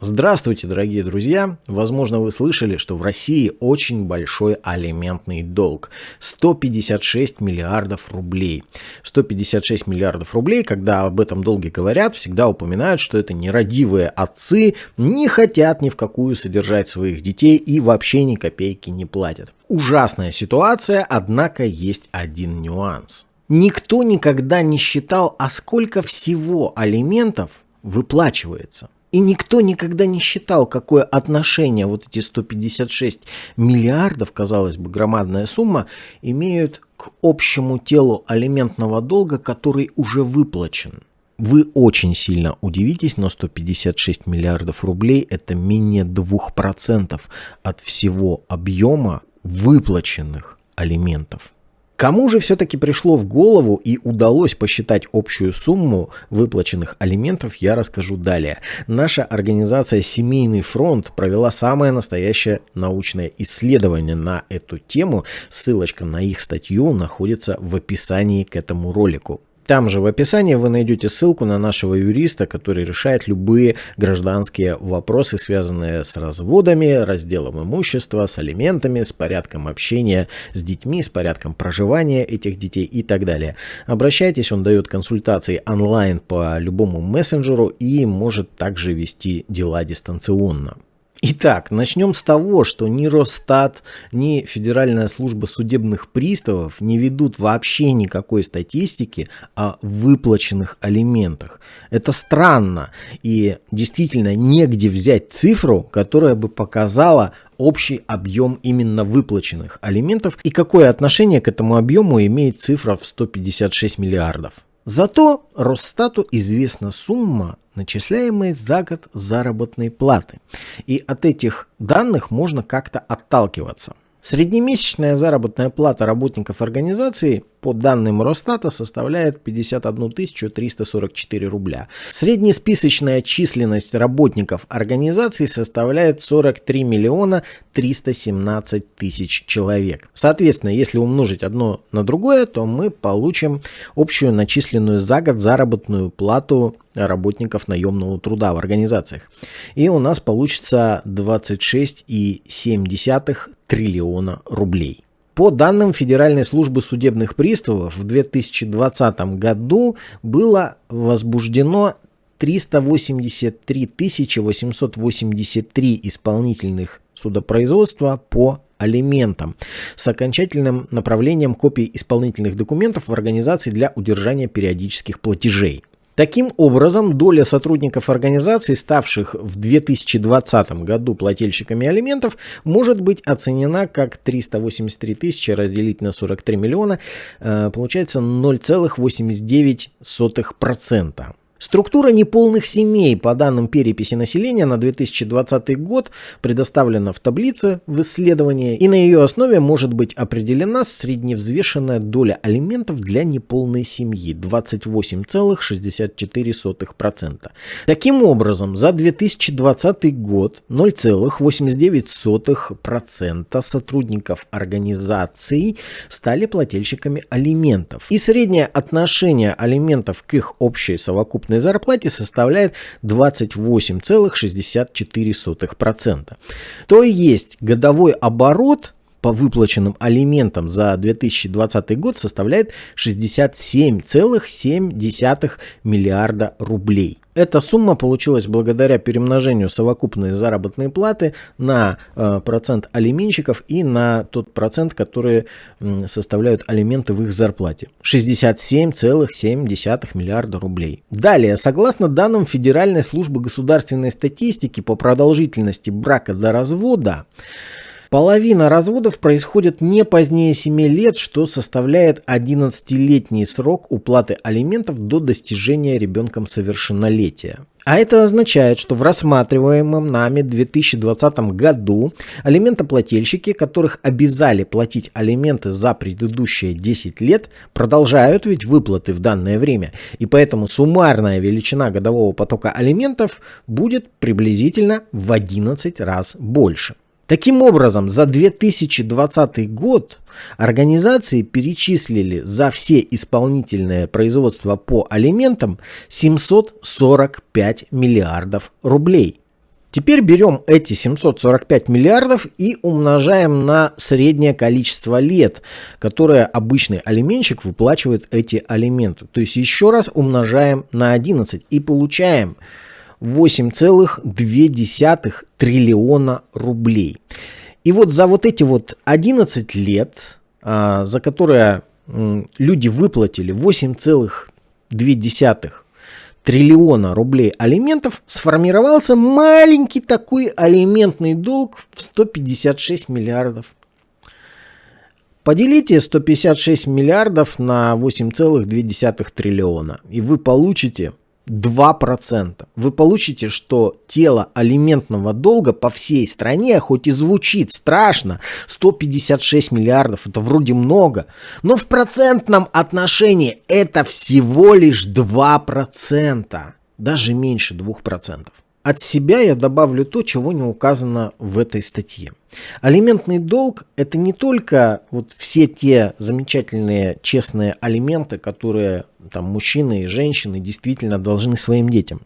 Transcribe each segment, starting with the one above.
Здравствуйте, дорогие друзья! Возможно, вы слышали, что в России очень большой алиментный долг. 156 миллиардов рублей. 156 миллиардов рублей, когда об этом долге говорят, всегда упоминают, что это нерадивые отцы не хотят ни в какую содержать своих детей и вообще ни копейки не платят. Ужасная ситуация, однако есть один нюанс. Никто никогда не считал, а сколько всего алиментов выплачивается. И никто никогда не считал, какое отношение вот эти 156 миллиардов, казалось бы, громадная сумма, имеют к общему телу алиментного долга, который уже выплачен. Вы очень сильно удивитесь, но 156 миллиардов рублей это менее 2% от всего объема выплаченных алиментов. Кому же все-таки пришло в голову и удалось посчитать общую сумму выплаченных алиментов, я расскажу далее. Наша организация «Семейный фронт» провела самое настоящее научное исследование на эту тему. Ссылочка на их статью находится в описании к этому ролику. Там же в описании вы найдете ссылку на нашего юриста, который решает любые гражданские вопросы, связанные с разводами, разделом имущества, с алиментами, с порядком общения с детьми, с порядком проживания этих детей и так далее. Обращайтесь, он дает консультации онлайн по любому мессенджеру и может также вести дела дистанционно. Итак, начнем с того, что ни Росстат, ни Федеральная служба судебных приставов не ведут вообще никакой статистики о выплаченных алиментах. Это странно и действительно негде взять цифру, которая бы показала общий объем именно выплаченных алиментов и какое отношение к этому объему имеет цифра в 156 миллиардов. Зато Росстату известна сумма, начисляемой за год заработной платы. И от этих данных можно как-то отталкиваться. Среднемесячная заработная плата работников организации по данным Росстата составляет 51 344 рубля. Среднесписочная численность работников организации составляет 43 миллиона 317 тысяч человек. Соответственно, если умножить одно на другое, то мы получим общую начисленную за год заработную плату работников наемного труда в организациях. И у нас получится 26,7 триллиона рублей. По данным Федеральной службы судебных приставов, в 2020 году было возбуждено 383 883 исполнительных судопроизводства по алиментам с окончательным направлением копий исполнительных документов в организации для удержания периодических платежей. Таким образом, доля сотрудников организации, ставших в 2020 году плательщиками алиментов, может быть оценена как 383 тысячи разделить на 43 миллиона, э, получается 0,89%. Структура неполных семей по данным переписи населения на 2020 год предоставлена в таблице в исследовании, и на ее основе может быть определена средневзвешенная доля алиментов для неполной семьи 28,64%. Таким образом, за 2020 год 0,89% сотрудников организаций стали плательщиками алиментов. И среднее отношение алиментов к их общей совокупной совокупной зарплате составляет 28,64%. То есть годовой оборот по выплаченным алиментам за 2020 год составляет 67,7 миллиарда рублей. Эта сумма получилась благодаря перемножению совокупной заработной платы на э, процент алименщиков и на тот процент, который составляют алименты в их зарплате. 67,7 миллиарда рублей. Далее, согласно данным Федеральной службы государственной статистики по продолжительности брака до развода, Половина разводов происходит не позднее 7 лет, что составляет 11-летний срок уплаты алиментов до достижения ребенком совершеннолетия. А это означает, что в рассматриваемом нами 2020 году алиментоплательщики, которых обязали платить алименты за предыдущие 10 лет, продолжают ведь выплаты в данное время. И поэтому суммарная величина годового потока алиментов будет приблизительно в 11 раз больше. Таким образом, за 2020 год организации перечислили за все исполнительное производство по алиментам 745 миллиардов рублей. Теперь берем эти 745 миллиардов и умножаем на среднее количество лет, которое обычный алименщик выплачивает эти алименты. То есть еще раз умножаем на 11 и получаем 8,2 триллиона рублей. И вот за вот эти вот 11 лет, а, за которые люди выплатили 8,2 триллиона рублей алиментов, сформировался маленький такой алиментный долг в 156 миллиардов. Поделите 156 миллиардов на 8,2 триллиона, и вы получите 2%. Вы получите, что тело алиментного долга по всей стране, хоть и звучит страшно, 156 миллиардов, это вроде много, но в процентном отношении это всего лишь 2%, даже меньше 2%. От себя я добавлю то, чего не указано в этой статье. Алиментный долг – это не только вот все те замечательные честные алименты, которые там, мужчины и женщины действительно должны своим детям.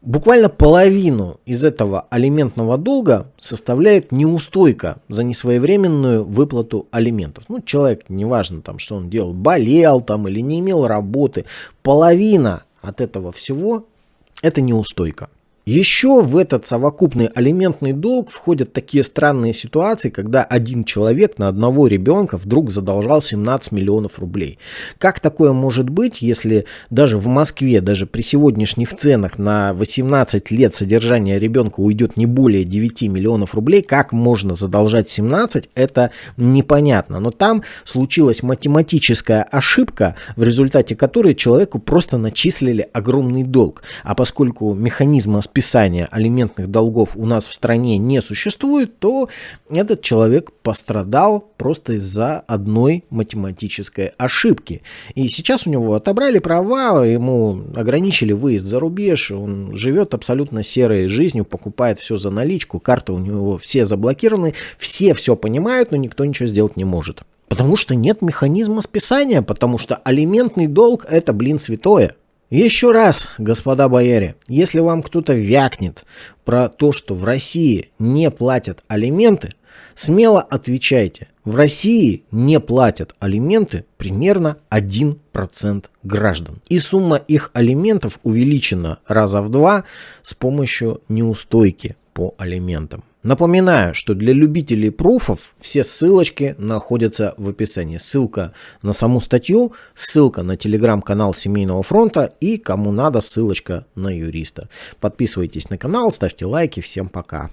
Буквально половину из этого алиментного долга составляет неустойка за несвоевременную выплату алиментов. Ну, человек, неважно, там, что он делал, болел там или не имел работы, половина от этого всего – это неустойка. Еще в этот совокупный алиментный долг входят такие странные ситуации, когда один человек на одного ребенка вдруг задолжал 17 миллионов рублей. Как такое может быть, если даже в Москве, даже при сегодняшних ценах на 18 лет содержания ребенка уйдет не более 9 миллионов рублей, как можно задолжать 17, это непонятно. Но там случилась математическая ошибка, в результате которой человеку просто начислили огромный долг. А поскольку механизма списания алиментных долгов у нас в стране не существует, то этот человек пострадал просто из-за одной математической ошибки. И сейчас у него отобрали права, ему ограничили выезд за рубеж, он живет абсолютно серой жизнью, покупает все за наличку, карты у него все заблокированы, все все понимают, но никто ничего сделать не может. Потому что нет механизма списания, потому что алиментный долг это, блин, святое. Еще раз, господа бояре, если вам кто-то вякнет про то, что в России не платят алименты, смело отвечайте. В России не платят алименты примерно 1% граждан. И сумма их алиментов увеличена раза в два с помощью неустойки по алиментам. Напоминаю, что для любителей пруфов все ссылочки находятся в описании. Ссылка на саму статью, ссылка на телеграм-канал Семейного фронта и, кому надо, ссылочка на юриста. Подписывайтесь на канал, ставьте лайки. Всем пока.